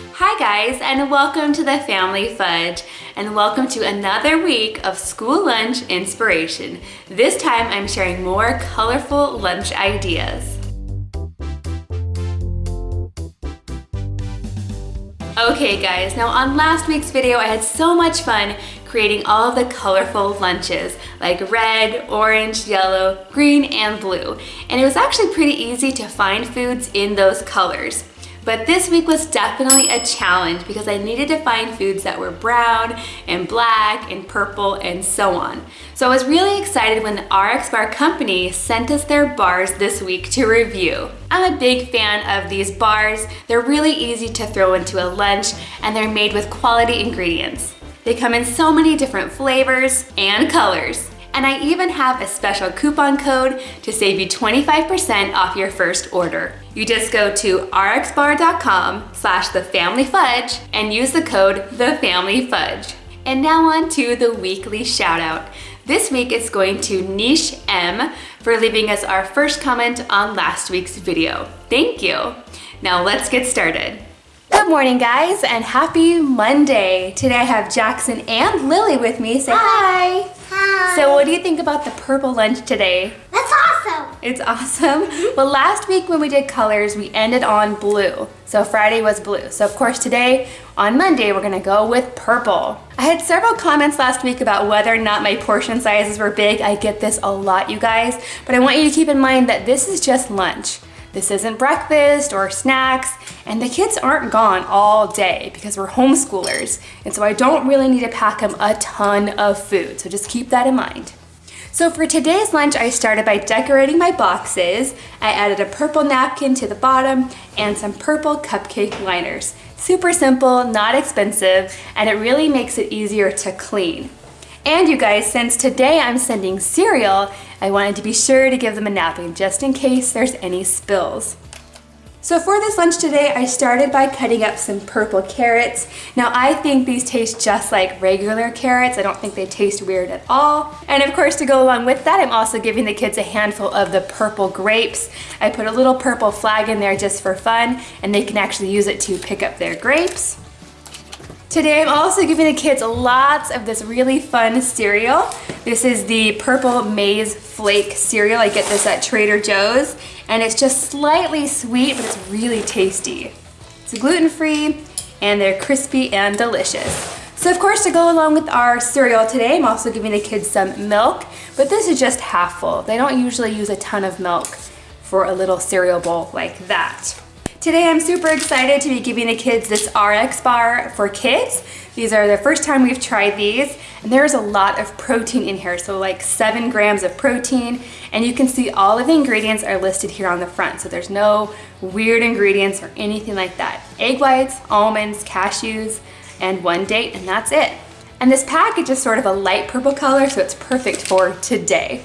Hi guys and welcome to the Family Fudge and welcome to another week of school lunch inspiration. This time I'm sharing more colorful lunch ideas. Okay guys, now on last week's video I had so much fun creating all of the colorful lunches like red, orange, yellow, green, and blue. And it was actually pretty easy to find foods in those colors. But this week was definitely a challenge because I needed to find foods that were brown and black and purple and so on. So I was really excited when the RX Bar company sent us their bars this week to review. I'm a big fan of these bars. They're really easy to throw into a lunch and they're made with quality ingredients. They come in so many different flavors and colors. And I even have a special coupon code to save you 25% off your first order. You just go to rxbar.com slash thefamilyfudge and use the code thefamilyfudge. And now on to the weekly shout out. This week it's going to Niche M for leaving us our first comment on last week's video. Thank you. Now let's get started. Good morning guys and happy Monday. Today I have Jackson and Lily with me. Say hi. Hi. Hi. So what do you think about the purple lunch today? That's awesome. It's awesome. Mm-hmm. well, last week when we did colors, we ended on blue. So Friday was blue. So of course today, on Monday, we're gonna go with purple. I had several comments last week about whether or not my portion sizes were big. I get this a lot, you guys. But I want you to keep in mind that this is just lunch. This isn't breakfast or snacks, and the kids aren't gone all day because we're homeschoolers. And so I don't really need to pack them a ton of food. So just keep that in mind. So for today's lunch, I started by decorating my boxes. I added a purple napkin to the bottom and some purple cupcake liners. Super simple, not expensive, and it really makes it easier to clean. And you guys, since today I'm sending cereal, I wanted to be sure to give them a napkin just in case there's any spills. So for this lunch today, I started by cutting up some purple carrots. Now I think these taste just like regular carrots. I don't think they taste weird at all. And of course, to go along with that, I'm also giving the kids a handful of the purple grapes. I put a little purple flag in there just for fun, and they can actually use it to pick up their grapes. Today I'm also giving the kids lots of this really fun cereal. This is the Purple Maize Flake cereal. I get this at Trader Joe's and it's just slightly sweet but it's really tasty. It's gluten-free and they're crispy and delicious. So of course to go along with our cereal today I'm also giving the kids some milk but this is just half full. They don't usually use a ton of milk for a little cereal bowl like that. Today I'm super excited to be giving the kids this RX bar for kids. These are the first time we've tried these and there's a lot of protein in here, so like seven grams of protein and you can see all of the ingredients are listed here on the front so there's no weird ingredients or anything like that. Egg whites, almonds, cashews, and one date and that's it. And this package is sort of a light purple color so it's perfect for today.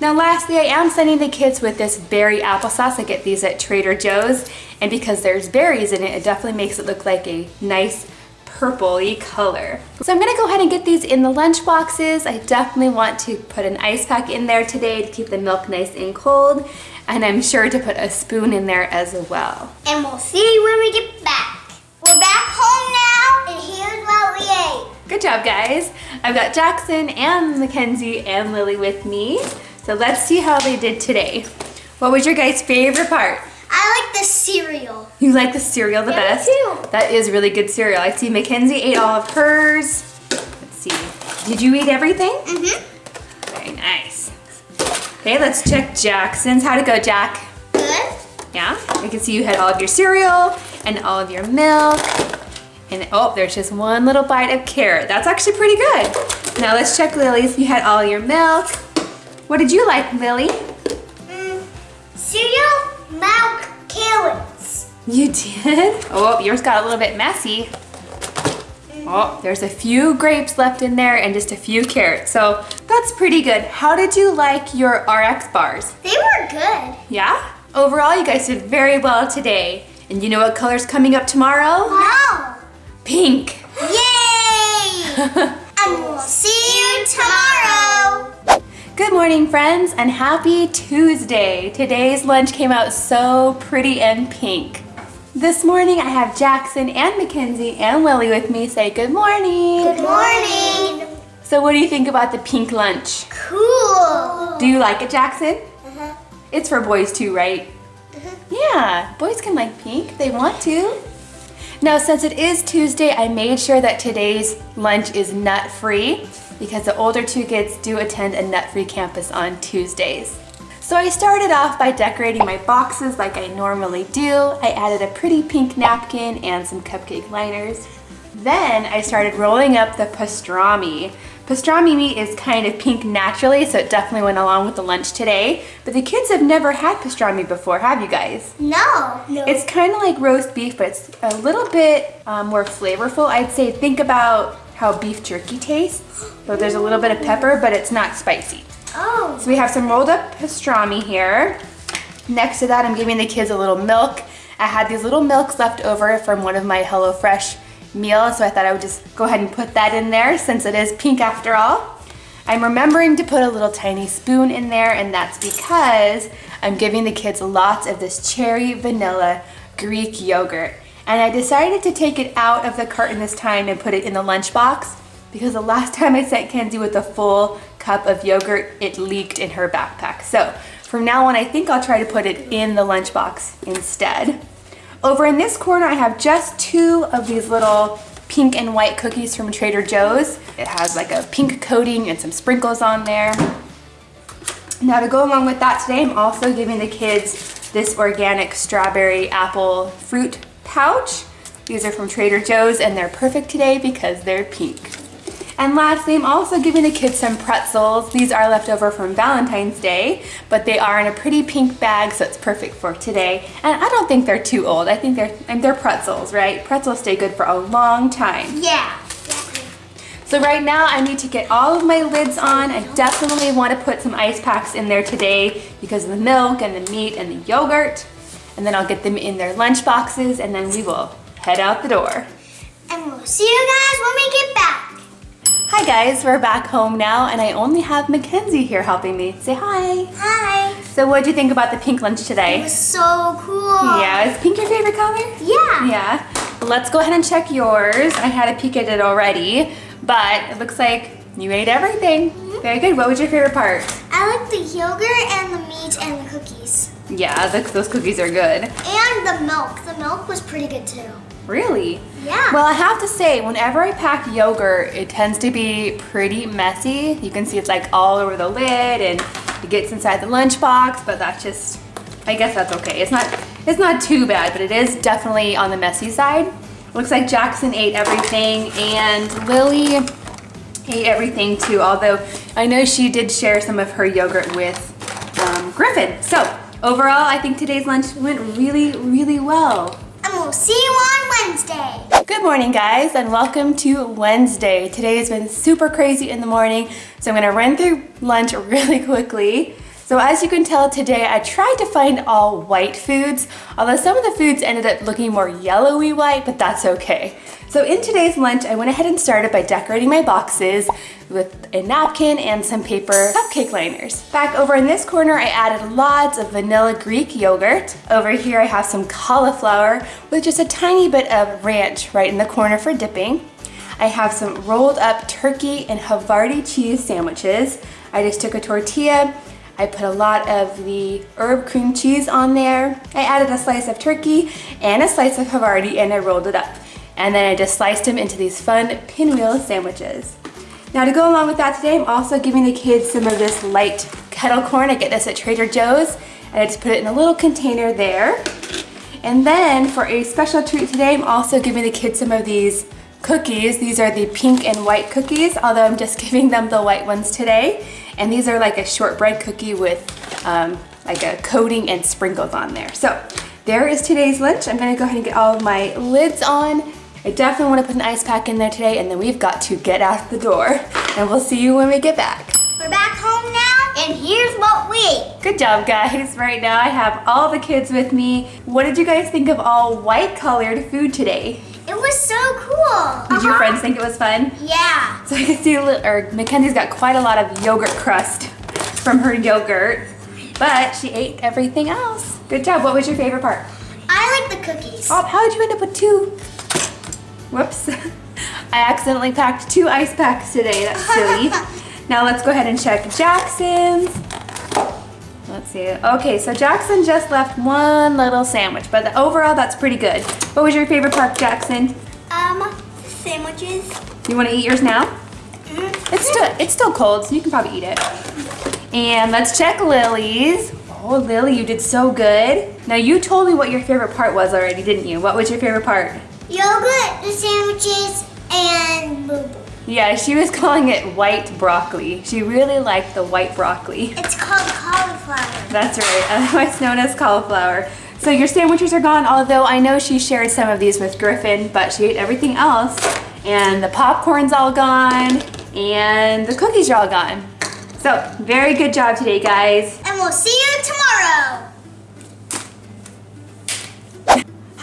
Now lastly, I am sending the kids with this berry applesauce. I get these at Trader Joe's and because there's berries in it, it definitely makes it look like a nice purpley color. So I'm gonna go ahead and get these in the lunch boxes. I definitely want to put an ice pack in there today to keep the milk nice and cold. And I'm sure to put a spoon in there as well. And we'll see when we get back. We're back home now and here's what we ate. Good job guys. I've got Jackson and Mackenzie and Lily with me. So let's see how they did today. What was your guys' favorite part? I like the cereal. You like the cereal the yeah, best? too. That is really good cereal. I see Mackenzie ate all of hers. Let's see. Did you eat everything? Mm-hmm. Very nice. Okay, let's check Jackson's. How'd it go, Jack? Good. Yeah? I can see you had all of your cereal and all of your milk. And oh, there's just one little bite of carrot. That's actually pretty good. Now let's check Lily's. You had all your milk. What did you like, Lily? Mm, cereal, milk, carrots. You did? Oh, yours got a little bit messy. Oh, there's a few grapes left in there and just a few carrots. So that's pretty good. How did you like your RX bars? They were good. Yeah? Overall, you guys did very well today. And you know what color's coming up tomorrow? Wow. Pink. Yay! and we'll see you tomorrow. Good morning, friends, and happy Tuesday. Today's lunch came out so pretty and pink. This morning I have Jackson and Mackenzie and Lily with me. Say good morning. Good morning. So what do you think about the pink lunch? Cool. Do you like it, Jackson? Uh-huh. It's for boys too, right? Uh -huh. Yeah, boys can like pink. They want to. Now, since it is Tuesday, I made sure that today's lunch is nut-free because the older two kids do attend a nut-free campus on Tuesdays. So I started off by decorating my boxes like I normally do. I added a pretty pink napkin and some cupcake liners. Then I started rolling up the pastrami. Pastrami meat is kind of pink naturally, so it definitely went along with the lunch today. But the kids have never had pastrami before, have you guys? No. No. It's kind of like roast beef, but it's a little bit um, more flavorful. I'd say think about how beef jerky tastes. So there's a little bit of pepper, but it's not spicy. oh. So we have some rolled up pastrami here. Next to that, I'm giving the kids a little milk. I had these little milks left over from one of my HelloFresh meals, so I thought I would just go ahead and put that in there since it is pink after all. I'm remembering to put a little tiny spoon in there, and that's because I'm giving the kids lots of this cherry vanilla Greek yogurt. And I decided to take it out of the carton this time and put it in the lunchbox because the last time I sent Kenzie with a full cup of yogurt, it leaked in her backpack. So from now on, I think I'll try to put it in the lunchbox instead. Over in this corner, I have just two of these little pink and white cookies from Trader Joe's. It has like a pink coating and some sprinkles on there. Now to go along with that today, I'm also giving the kids this organic strawberry apple fruit pouch. These are from Trader Joe's and they're perfect today because they're pink. And lastly, I'm also giving the kids some pretzels. These are left over from Valentine's Day, but they are in a pretty pink bag, so it's perfect for today. And I don't think they're too old. I think they're, and they're pretzels, right? Pretzels stay good for a long time. Yeah. So right now I need to get all of my lids on. I definitely want to put some ice packs in there today because of the milk and the meat and the yogurt. And then I'll get them in their lunch boxes and then we will head out the door. And we'll see you guys when we get back. Hi guys, we're back home now and I only have Mackenzie here helping me. Say hi. Hi. So what do you think about the pink lunch today? It was so cool. Yeah, is pink your favorite color? Yeah. Yeah. Let's go ahead and check yours. I had a peek at it already, but it looks like you ate everything. Mm-hmm. Very good. What was your favorite part? I like the yogurt and the meat and the cookies. Yeah, the, those cookies are good. And the milk. The milk was pretty good too. Really? Yeah. Well, I have to say, whenever I pack yogurt, it tends to be pretty messy. You can see it's like all over the lid and it gets inside the lunchbox, but that's just, I guess that's okay. It's not, it's not too bad, but it is definitely on the messy side. Looks like Jackson ate everything and Lily ate everything too, although I know she did share some of her yogurt with um, Griffin. So overall, I think today's lunch went really, really well. And we'll see you on Wednesday. Good morning guys and welcome to Wednesday. Today has been super crazy in the morning so I'm gonna run through lunch really quickly. So as you can tell today I tried to find all white foods although some of the foods ended up looking more yellowy white but that's okay. So in today's lunch I went ahead and started by decorating my boxes with a napkin and some paper cupcake liners. Back over in this corner I added lots of vanilla Greek yogurt. Over here I have some cauliflower with just a tiny bit of ranch right in the corner for dipping. I have some rolled up turkey and Havarti cheese sandwiches. I just took a tortilla, I put a lot of the herb cream cheese on there. I added a slice of turkey and a slice of Havarti and I rolled it up. And then I just sliced them into these fun pinwheel sandwiches. Now to go along with that today, I'm also giving the kids some of this light kettle corn. I get this at Trader Joe's and I just put it in a little container there. And then for a special treat today, I'm also giving the kids some of these cookies. These are the pink and white cookies, although I'm just giving them the white ones today. And these are like a shortbread cookie with um, like a coating and sprinkles on there. So there is today's lunch. I'm gonna go ahead and get all of my lids on. I definitely wanna put an ice pack in there today and then we've got to get out the door. And we'll see you when we get back. We're back home now, and here's what we ate. Good job, guys. Right now I have all the kids with me. What did you guys think of all white colored food today? It was so cool. Did your Uh-huh. friends think it was fun? Yeah. So I can see, a little, or Mackenzie's got quite a lot of yogurt crust from her yogurt, but she ate everything else. Good job. What was your favorite part? I like the cookies. Oh, how did you end up with two? Whoops. I accidentally packed two ice packs today. That's silly. now let's go ahead and check Jackson's. Let's see. Okay, so Jackson just left one little sandwich, but overall that's pretty good. What was your favorite part, Jackson? Um, sandwiches. You want to eat yours now? Mm. It's still it's still cold, so you can probably eat it. And let's check Lily's. Oh, Lily, you did so good. Now you told me what your favorite part was already, didn't you? What was your favorite part? Yogurt, the sandwiches, and boo boo. Yeah, she was calling it white broccoli. She really liked the white broccoli. It's called cauliflower. That's right, otherwise known as cauliflower. So your sandwiches are gone, although I know she shared some of these with Griffin, but she ate everything else. And the popcorn's all gone, and the cookies are all gone. So, very good job today, guys. And we'll see you tomorrow.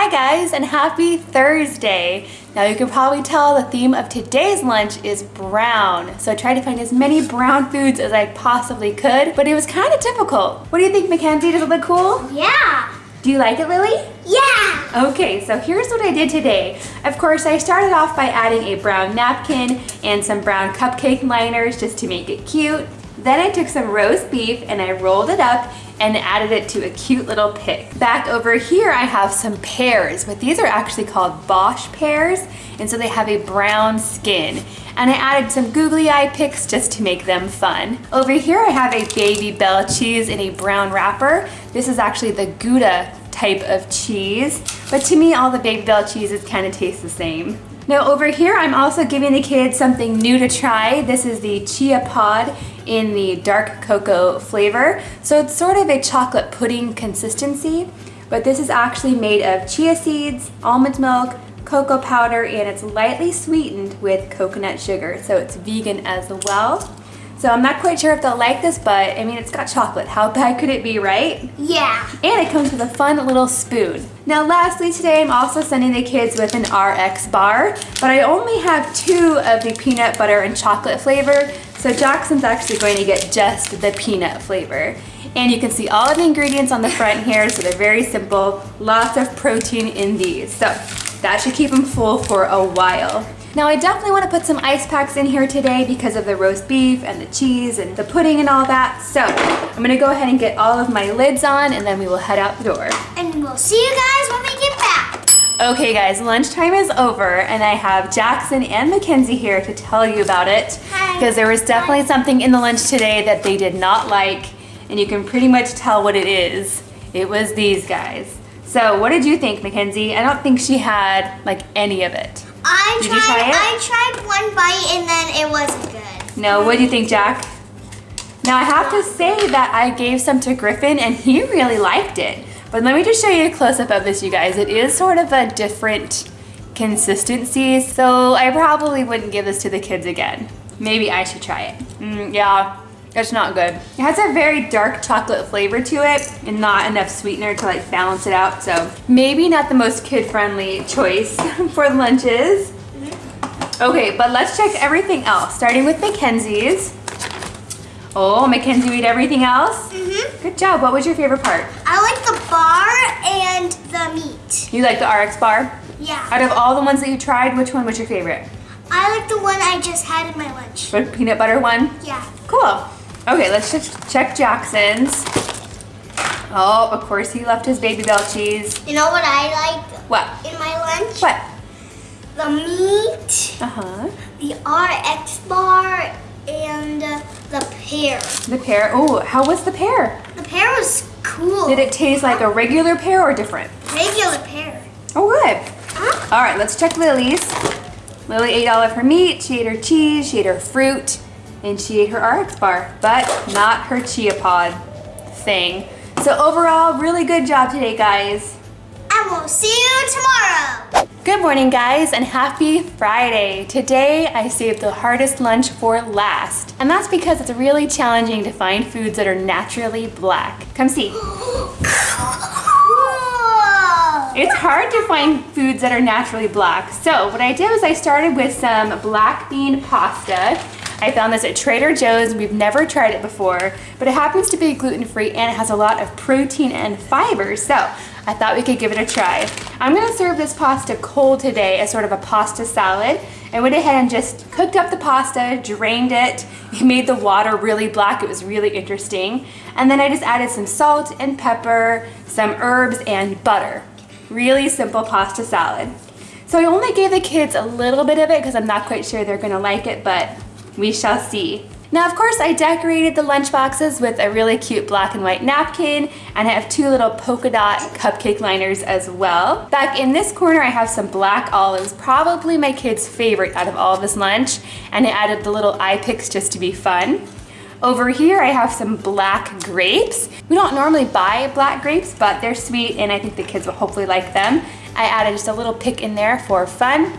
Hi guys, and happy Thursday. Now you can probably tell the theme of today's lunch is brown. So I tried to find as many brown foods as I possibly could, but it was kind of difficult. What do you think, Mackenzie? Does it look cool? Yeah. Do you like it, Lily? Yeah. Okay, so here's what I did today. Of course, I started off by adding a brown napkin and some brown cupcake liners just to make it cute. Then I took some roast beef and I rolled it up and added it to a cute little pick. Back over here, I have some pears, but these are actually called Bosc pears, and so they have a brown skin. And I added some googly eye picks just to make them fun. Over here, I have a Babybel cheese in a brown wrapper. This is actually the Gouda type of cheese, but to me, all the Babybel cheeses kind of taste the same. Now over here, I'm also giving the kids something new to try. This is the Chia Pod in the dark cocoa flavor. So it's sort of a chocolate pudding consistency, but this is actually made of chia seeds, almond milk, cocoa powder, and it's lightly sweetened with coconut sugar. So it's vegan as well. So I'm not quite sure if they'll like this, but I mean, it's got chocolate. How bad could it be, right? Yeah. And it comes with a fun little spoon. Now lastly today, I'm also sending the kids with an RX bar, but I only have two of the peanut butter and chocolate flavor, so Jackson's actually going to get just the peanut flavor. And you can see all of the ingredients on the front here, so they're very simple. Lots of protein in these. So that should keep them full for a while. Now I definitely want to put some ice packs in here today because of the roast beef and the cheese and the pudding and all that. So I'm going to go ahead and get all of my lids on and then we will head out the door. And we'll see you guys when we. Okay guys, lunchtime is over and I have Jackson and Mackenzie here to tell you about it. Hi. Because there was definitely something in the lunch today that they did not like and you can pretty much tell what it is. It was these guys. So what did you think, Mackenzie? I don't think she had like any of it. I Did tried you try it? I tried one bite and then it wasn't good. No, what do you think, Jack? Now I have to say that I gave some to Griffin and he really liked it. But let me just show you a close-up of this, you guys. It is sort of a different consistency, so I probably wouldn't give this to the kids again. Maybe I should try it. Mm, yeah, it's not good. It has a very dark chocolate flavor to it and not enough sweetener to like balance it out, so maybe not the most kid-friendly choice for lunches. Okay, but let's check everything else, starting with Mackenzie's. Oh, Mackenzie, you eat everything else? Mm-hmm. Good job. What was your favorite part? I like the bar and the meat. You like the RX bar? Yeah. Out of all the ones that you tried, which one was your favorite? I like the one I just had in my lunch. The peanut butter one? Yeah. Cool. Okay, let's just check Jackson's. Oh, of course he left his Babybel cheese. You know what I like What? in my lunch? What? The meat, Uh-huh. the RX bar, and the pear. The pear. Oh, how was the pear? The pear was cool. Did it taste like a regular pear or different? Regular pear. Oh, good. Huh? All right, let's check Lily's. Lily ate all of her meat, she ate her cheese, she ate her fruit, and she ate her RX bar, but not her chia pod thing. So overall, really good job today, guys. And we'll see you tomorrow. Good morning, guys, and happy Friday. Today, I saved the hardest lunch for last, and that's because it's really challenging to find foods that are naturally black. Come see. It's hard to find foods that are naturally black. So what I did was I started with some black bean pasta. I found this at Trader Joe's. We've never tried it before, but it happens to be gluten-free and it has a lot of protein and fiber. So I thought we could give it a try. I'm gonna serve this pasta cold today as sort of a pasta salad. I went ahead and just cooked up the pasta, drained it, made the water really black. It was really interesting. And then I just added some salt and pepper, some herbs and butter. Really simple pasta salad. So I only gave the kids a little bit of it because I'm not quite sure they're gonna like it, but we shall see. Now, of course, I decorated the lunch boxes with a really cute black and white napkin, and I have two little polka dot cupcake liners as well. Back in this corner, I have some black olives, probably my kids' favorite out of all of this lunch, and I added the little eye picks just to be fun. Over here, I have some black grapes. We don't normally buy black grapes, but they're sweet, and I think the kids will hopefully like them. I added just a little pick in there for fun.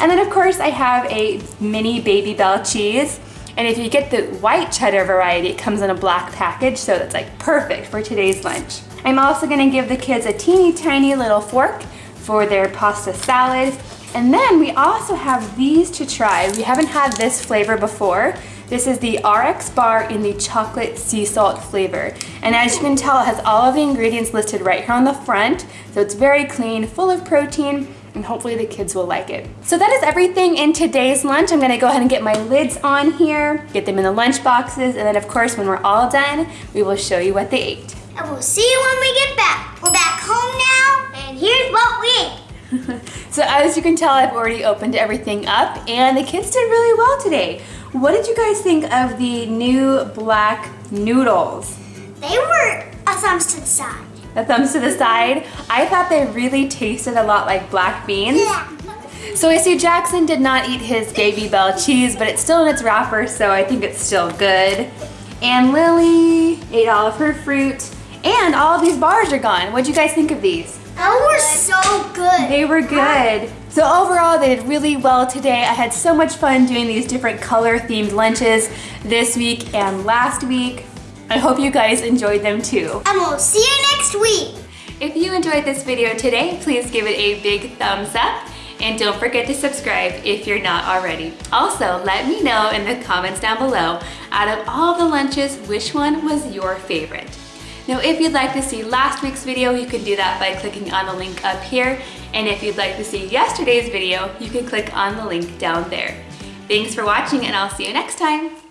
And then, of course, I have a mini Babybel cheese. And if you get the white cheddar variety, it comes in a black package, so that's like perfect for today's lunch. I'm also gonna give the kids a teeny tiny little fork for their pasta salad. And then we also have these to try. We haven't had this flavor before. This is the RX bar in the chocolate sea salt flavor. And as you can tell, it has all of the ingredients listed right here on the front. So it's very clean, full of protein, and hopefully the kids will like it. So that is everything in today's lunch. I'm gonna go ahead and get my lids on here, get them in the lunch boxes, and then of course when we're all done, we will show you what they ate. And we'll see you when we get back. We're back home now, and here's what we ate. so as you can tell, I've already opened everything up, and the kids did really well today. What did you guys think of the new black noodles? They were a thumbs to the side the thumbs to the side. I thought they really tasted a lot like black beans. Yeah. So I see Jackson did not eat his Gaby Babybel cheese, but it's still in its wrapper, so I think it's still good. And Lily ate all of her fruit, and all of these bars are gone. What'd you guys think of these? They were so good. They were good. So overall, they did really well today. I had so much fun doing these different color themed lunches this week and last week. I hope you guys enjoyed them too. And we'll see you next week. If you enjoyed this video today, please give it a big thumbs up and don't forget to subscribe if you're not already. Also, let me know in the comments down below, out of all the lunches, which one was your favorite? Now, if you'd like to see last week's video, you can do that by clicking on the link up here. And if you'd like to see yesterday's video, you can click on the link down there. Thanks for watching and I'll see you next time.